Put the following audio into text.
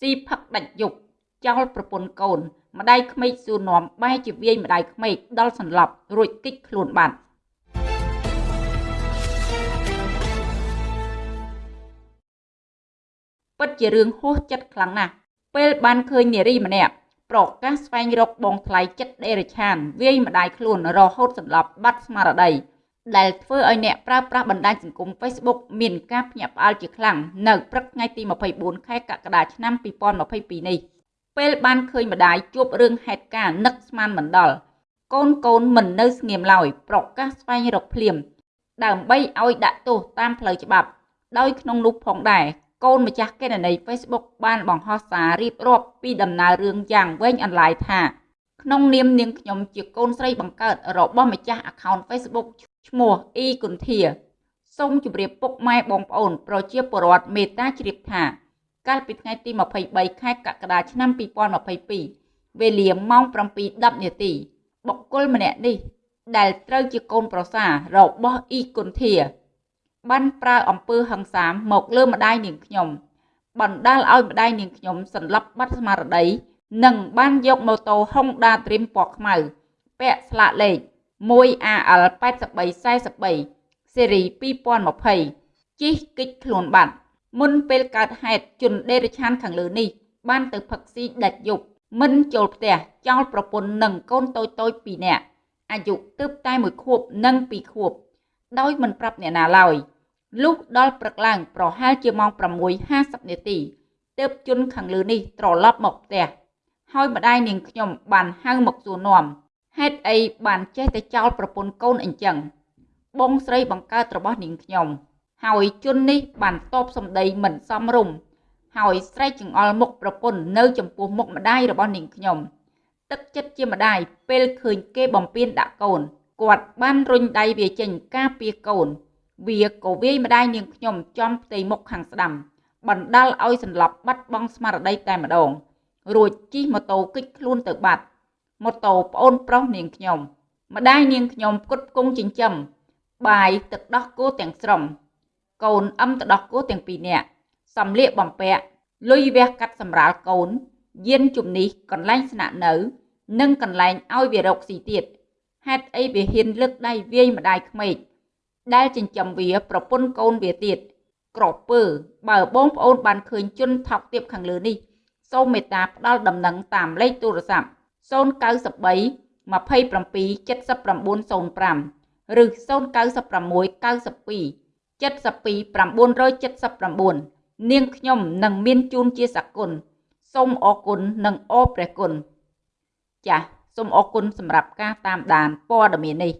ស៊ីផឹកដាច់យប់ចោលប្រពន្ធកូន ម្ដាយក្មេកសួរនាំបែរជាវាយម្ដាយក្មេកដល់សន្លប់រួចគិចខ្លួនបាត់ពិតជារឿងហួសចិត្តខ្លាំងណាស់ពេលបានឃើញនារីម្នាក់ប្រកាសស្វែងរកបងថ្លៃចិត្តដេរឆាន វាយម្ដាយខ្លួនរហូតសន្លប់បាត់ស្មារតី ដែលធ្វើឲ្យអ្នកប្រើប្រាស់បណ្ដាញសង្គម Facebook មានការភ្ញាក់ផ្អើលជាខ្លាំងនៅព្រឹកថ្ងៃទី24ខែកក្កដាឆ្នាំ2022នេះពេលបានឃើញម្ដាយជួបរឿងហេតុការណ៍នឹកស្មានមិនដល់កូនកូនមិននៅស្ងៀមឡើយប្រកាសស្វែងរកភ្លាម ដើម្បីឲ្យដាក់ទោសតាមផ្លូវច្បាប់ ដោយក្នុងនោះផងដែរកូនម្ចាស់កេណនី Facebook បានបង្ហោះសាររៀបរាប់ពីដំណើររឿងយ៉ាងវែងអន្លាយថាក្នុងនាមនាងខ្ញុំជាកូនស្រីបង្កើតរបស់ម្ចាស់ account Facebook ឈ្មោះអ៊ីគុនធាសូមជម្រាបពុកម៉ែបងប្អូន ប្រជាពលរដ្ឋមេត្តាជ្រាបថាកាលពីថ្ងៃទី23ខែកក្កដាឆ្នាំ2022វេលាម៉ោង7:10នាទីបុគ្គលម្នាក់នេះ ដែលត្រូវជាកូនប្រសាររបស់អ៊ីគុនធាបានប្រើអំពើហិង្សាមកលើម្ដាយនាងខ្ញុំ បណ្ដាលឲ្យម្ដាយនាងខ្ញុំសន្លប់បាត់ស្មារតីនិងបានយកម៉ូតូ Honda Dream ពណ៌ខ្មៅពាក់ស្លាកលេខ 1AL 8343ស៊េរី2020ជិះគិចខ្លួនបាត់មុនពេលកើតហេតុជនដេរឆានខាងលើនេះ បានទៅផឹកស៊ីដាច់យប់មិនចូលផ្ទះចោលប្រពន្ធនិងកូនតូចតូច2នាក់អាយុទើបតែ1ខួបនិង2ខួប ដោយមិនប្រាប់អ្នកណាឡើយលុះដល់ព្រឹកឡើងប្រហែលជាម៉ោង6:50នាទីទើបជនខាងលើនេះត្រឡប់មកផ្ទះហើយម្ដាយនាងខ្ញុំបានហៅមកសួរនាំ ហេតុអីបានចេះតែចោលប្រពន្ធកូនអញ្ចឹង បងស្រីបង្កើតរបស់នាងខ្ញុំ ហើយជននេះបានតបសម្ដីមិនសមរម្យហើយស្រែកចង្អុលមុខប្រពន្ធនៅចំពោះមុខម្ដាយរបស់នាងខ្ញុំទឹកចិត្តជាម្ដាយពេលឃើញគេបំពេញដាក់កូនគាត់បានរុញដៃវាចេញការពារកូន វាក៏វាយម្ដាយនាងខ្ញុំចំផ្ទៃមុខខាងស្ដាំ បណ្ដាលឲ្យសន្លប់បាត់បង់ស្មារតីតែម្ដងរួចជិះម៉ូតូគេចខ្លួនទៅបាត់ ម៉ូតូប្អូនប្រុសនាងខ្ញុំម្ដាយនាងខ្ញុំផ្គត់ផ្គង់ចិញ្ចឹមបាយទឹកដោះគោទាំងស្រុងកូនអឹមទឹកដោះគោទាំងពីរនាក់សំលៀកបំពាក់លុយវះកាត់សម្រាលកូនយានជំនិះកន្លែងស្នាក់នៅ និងកន្លែងឲ្យវារកស៊ីទៀតហេតុអីវាហ៊ានលើកដៃវាយម្ដាយក្មេកដែលចិញ្ចឹមវាប្រពន្ធកូនវាទៀតក្រពើបើបងប្អូនបានឃើញជនថោកទាបខាងលើនេះ សូមមេត្តាផ្ដល់ដំណឹងតាមលេខទូរស័ព្ទ 093 27 7905ឬ096 92 72 979នាងខ្ញុំនឹងមានជូនជាសគុណសូមអរគុណនិងអរព្រះគុណចាសសូមអរគុណសម្រាប់ការតាមដានព័ត៌មាននេះ